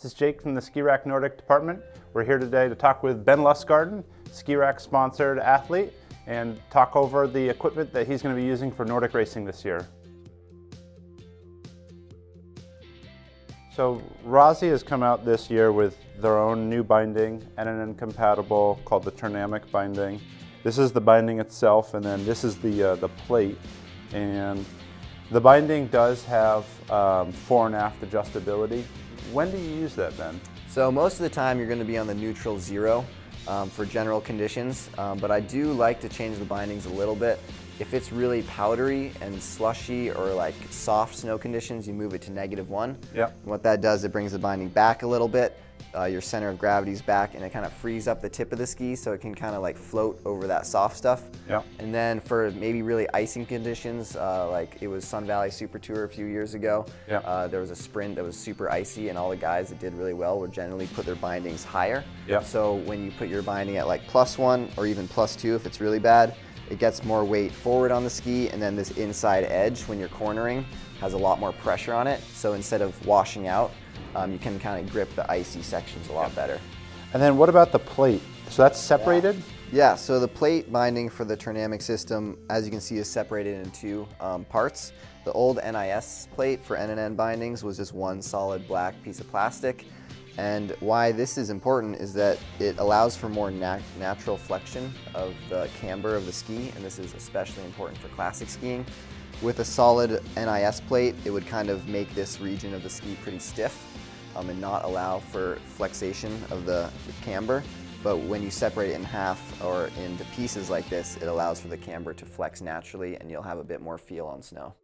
This is Jake from the Ski Rack Nordic department. We're here today to talk with Ben Lustgarten, Ski Rack sponsored athlete, and talk over the equipment that he's going to be using for Nordic racing this year. So Rossi has come out this year with their own new binding, NNN compatible, called the Turnamic binding. This is the binding itself, and then this is the, uh, the plate. And the binding does have um, fore and aft adjustability. When do you use that, Ben? So most of the time you're going to be on the neutral zero um, for general conditions, um, but I do like to change the bindings a little bit. If it's really powdery and slushy or like soft snow conditions, you move it to negative one. Yep. what that does, it brings the binding back a little bit. Uh, your center of gravity's back and it kind of frees up the tip of the ski so it can kind of like float over that soft stuff. Yep. And then for maybe really icing conditions, uh, like it was Sun Valley Super Tour a few years ago, Yep. uh, there was a sprint that was super icy and all the guys that did really well would generally put their bindings higher. Yep. So when you put your binding at like plus one or even plus two if it's really bad, it gets more weight forward on the ski and then this inside edge when you're cornering has a lot more pressure on it. So instead of washing out, um, you can kind of grip the icy sections a lot better. And then what about the plate? So that's separated? Yeah, so the plate binding for the Turnamic system, as you can see, is separated into two um, parts. The old NIS plate for NNN bindings was just one solid black piece of plastic. And why this is important is that it allows for more nat natural flexion of the camber of the ski, and this is especially important for classic skiing. With a solid NIS plate, it would kind of make this region of the ski pretty stiff um, and not allow for flexation of the, the camber. But when you separate it in half or into pieces like this, it allows for the camber to flex naturally and you'll have a bit more feel on snow.